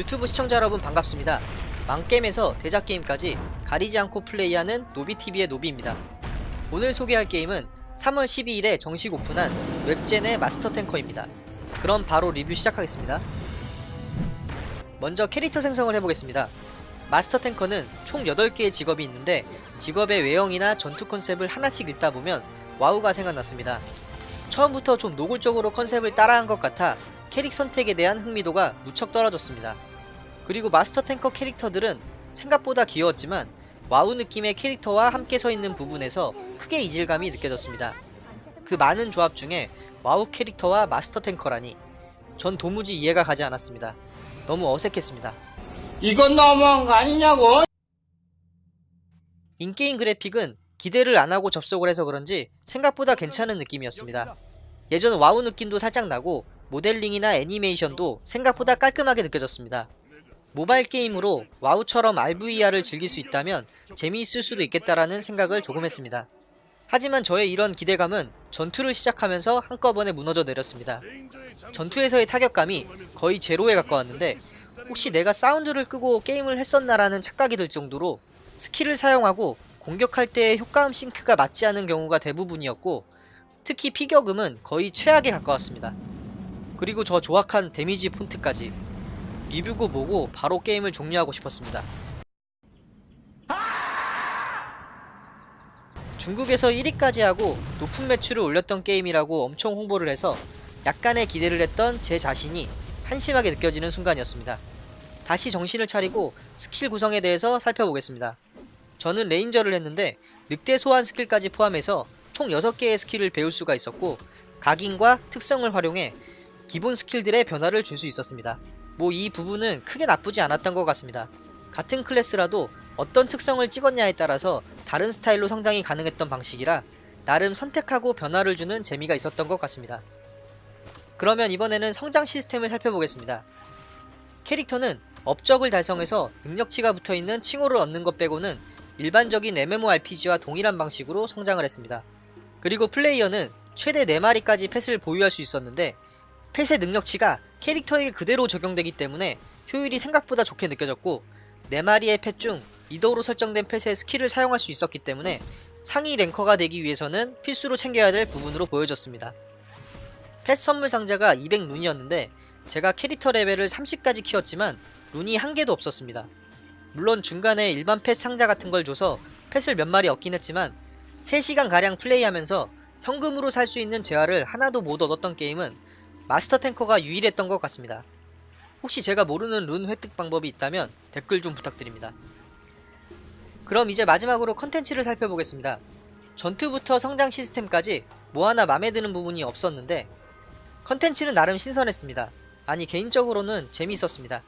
유튜브 시청자 여러분 반갑습니다. 망게임에서 대작 게임까지 가리지 않고 플레이하는 노비TV의 노비입니다. 오늘 소개할 게임은 3월 12일에 정식 오픈한 웹젠의 마스터 탱커입니다. 그럼 바로 리뷰 시작하겠습니다. 먼저 캐릭터 생성을 해보겠습니다. 마스터 탱커는 총 8개의 직업이 있는데 직업의 외형이나 전투 컨셉을 하나씩 읽다 보면 와우가 생각났습니다. 처음부터 좀 노골적으로 컨셉을 따라한 것 같아 캐릭 선택에 대한 흥미도가 무척 떨어졌습니다. 그리고 마스터 탱커 캐릭터들은 생각보다 귀여웠지만 와우 느낌의 캐릭터와 함께 서 있는 부분에서 크게 이질감이 느껴졌습니다. 그 많은 조합 중에 와우 캐릭터와 마스터 탱커라니 전 도무지 이해가 가지 않았습니다. 너무 어색했습니다. 이건 너무한 거 아니냐고? in-game 그래픽은 기대를 안하고 접속을 해서 그런지 생각보다 괜찮은 느낌이었습니다. 예전 와우 느낌도 살짝 나고 모델링이나 애니메이션도 생각보다 깔끔하게 느껴졌습니다. 모바일 게임으로 와우처럼 RVR을 즐길 수 있다면 재미있을 수도 있겠다라는 생각을 조금 했습니다. 하지만 저의 이런 기대감은 전투를 시작하면서 한꺼번에 무너져 내렸습니다. 전투에서의 타격감이 거의 제로에 가까웠는데 혹시 내가 사운드를 끄고 게임을 했었나라는 착각이 들 정도로 스킬을 사용하고 공격할 때의 효과음 싱크가 맞지 않은 경우가 대부분이었고 특히 피격음은 거의 최악에 가까웠습니다. 그리고 저 조악한 데미지 폰트까지 리뷰고 보고 바로 게임을 종료하고 싶었습니다. 중국에서 1위까지 하고 높은 매출을 올렸던 게임이라고 엄청 홍보를 해서 약간의 기대를 했던 제 자신이 한심하게 느껴지는 순간이었습니다. 다시 정신을 차리고 스킬 구성에 대해서 살펴보겠습니다. 저는 레인저를 했는데 늑대 소환 스킬까지 포함해서 총 6개의 스킬을 배울 수가 있었고 각인과 특성을 활용해 기본 스킬들의 변화를 줄 수 있었습니다. 뭐 이 부분은 크게 나쁘지 않았던 것 같습니다. 같은 클래스라도 어떤 특성을 찍었냐에 따라서 다른 스타일로 성장이 가능했던 방식이라 나름 선택하고 변화를 주는 재미가 있었던 것 같습니다. 그러면 이번에는 성장 시스템을 살펴보겠습니다. 캐릭터는 업적을 달성해서 능력치가 붙어있는 칭호를 얻는 것 빼고는 일반적인 MMORPG와 동일한 방식으로 성장을 했습니다. 그리고 플레이어는 최대 4마리까지 펫을 보유할 수 있었는데 펫의 능력치가 캐릭터에게 그대로 적용되기 때문에 효율이 생각보다 좋게 느껴졌고 4마리의 펫 중 리더로 설정된 펫의 스킬을 사용할 수 있었기 때문에 상위 랭커가 되기 위해서는 필수로 챙겨야 될 부분으로 보여졌습니다. 펫 선물 상자가 200룬이었는데 제가 캐릭터 레벨을 30까지 키웠지만 룬이 한 개도 없었습니다. 물론 중간에 일반 펫 상자 같은 걸 줘서 펫을 몇 마리 얻긴 했지만 3시간가량 플레이하면서 현금으로 살 수 있는 재화를 하나도 못 얻었던 게임은 마스터 탱커가 유일했던 것 같습니다. 혹시 제가 모르는 룬 획득 방법이 있다면 댓글 좀 부탁드립니다. 그럼 이제 마지막으로 컨텐츠를 살펴보겠습니다. 전투부터 성장 시스템까지 뭐 하나 맘에 드는 부분이 없었는데 컨텐츠는 나름 신선했습니다. 아니 개인적으로는 재미있었습니다.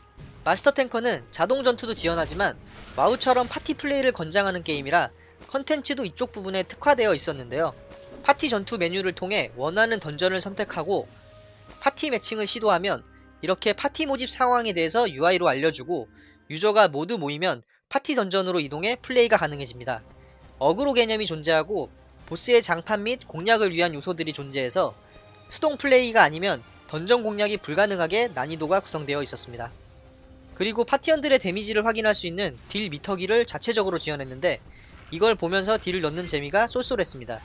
마스터 탱커는 자동 전투도 지원하지만 와우처럼 파티 플레이를 권장하는 게임이라 컨텐츠도 이쪽 부분에 특화되어 있었는데요. 파티 전투 메뉴를 통해 원하는 던전을 선택하고 파티 매칭을 시도하면 이렇게 파티 모집 상황에 대해서 UI로 알려주고 유저가 모두 모이면 파티 던전으로 이동해 플레이가 가능해집니다. 어그로 개념이 존재하고 보스의 장판 및 공략을 위한 요소들이 존재해서 수동 플레이가 아니면 던전 공략이 불가능하게 난이도가 구성되어 있었습니다. 그리고 파티원들의 데미지를 확인할 수 있는 딜 미터기를 자체적으로 지원했는데 이걸 보면서 딜을 넣는 재미가 쏠쏠했습니다.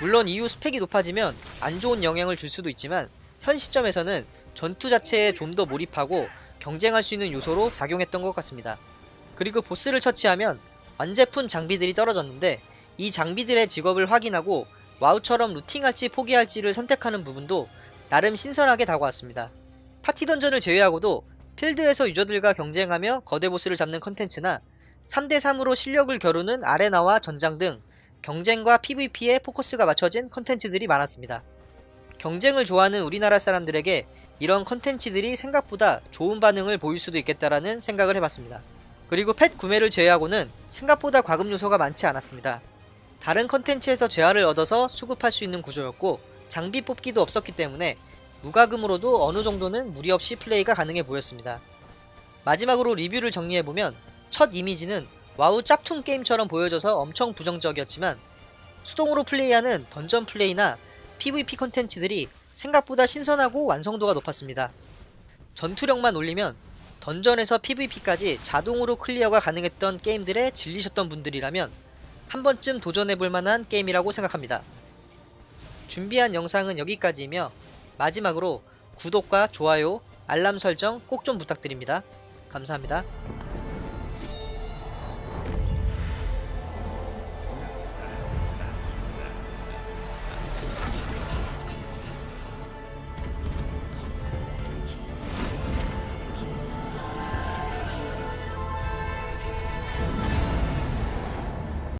물론 이후 스펙이 높아지면 안 좋은 영향을 줄 수도 있지만 현 시점에서는 전투 자체에 좀 더 몰입하고 경쟁할 수 있는 요소로 작용했던 것 같습니다. 그리고 보스를 처치하면 완제품 장비들이 떨어졌는데 이 장비들의 직업을 확인하고 와우처럼 looting할지 포기할지를 선택하는 부분도 나름 신선하게 다가왔습니다. 파티 던전을 제외하고도 필드에서 유저들과 경쟁하며 거대 보스를 잡는 컨텐츠나 3대3으로 실력을 겨루는 아레나와 전장 등 경쟁과 PVP에 포커스가 맞춰진 컨텐츠들이 많았습니다. 경쟁을 좋아하는 우리나라 사람들에게 이런 컨텐츠들이 생각보다 좋은 반응을 보일 수도 있겠다라는 생각을 해봤습니다. 그리고 펫 구매를 제외하고는 생각보다 과금 요소가 많지 않았습니다. 다른 컨텐츠에서 재화를 얻어서 수급할 수 있는 구조였고 장비 뽑기도 없었기 때문에 무과금으로도 어느 정도는 무리 없이 플레이가 가능해 보였습니다. 마지막으로 리뷰를 정리해보면 첫 이미지는 와우 짝퉁 게임처럼 보여져서 엄청 부정적이었지만 수동으로 플레이하는 던전 플레이나 PVP 컨텐츠들이 생각보다 신선하고 완성도가 높았습니다. 전투력만 올리면 던전에서 PVP까지 자동으로 클리어가 가능했던 게임들에 질리셨던 분들이라면 한 번쯤 도전해볼 만한 게임이라고 생각합니다. 준비한 영상은 여기까지이며 마지막으로 구독과 좋아요, 알람 설정 꼭 좀 부탁드립니다. 감사합니다.